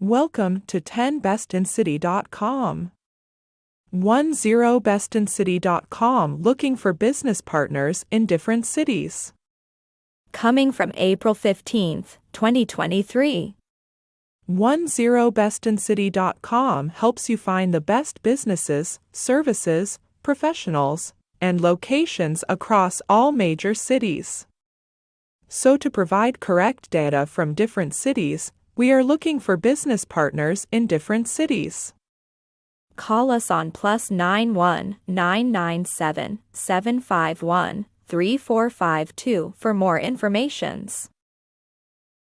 Welcome to 10bestincity.com. 10bestincity.com looking for business partners in different cities. Coming from April 15th, 2023. 10bestincity.com helps you find the best businesses, services, professionals, and locations across all major cities. So, to provide correct data from different cities, we are looking for business partners in different cities. Call us on plus 91 997 751 3452 for more informations.